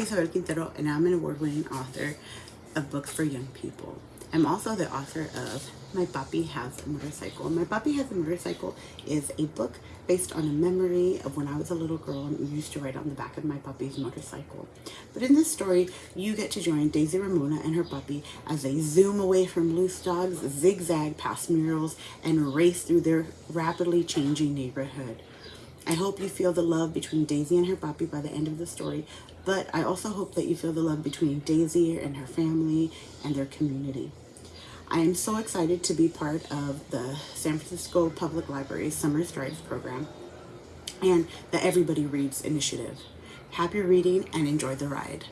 is Isabel Quintero, and I'm an award-winning author of books for young people. I'm also the author of My Papi Has a Motorcycle. My Papi Has a Motorcycle is a book based on a memory of when I was a little girl and used to ride on the back of my Papi's motorcycle. But in this story, you get to join Daisy Ramona and her Papi as they zoom away from loose dogs, zigzag past murals, and race through their rapidly changing neighborhood. I hope you feel the love between Daisy and her Papi by the end of the story, but I also hope that you feel the love between Daisy and her family and their community. I am so excited to be part of the San Francisco Public Library Summer Strides program and the Everybody Reads initiative. Happy reading and enjoy the ride.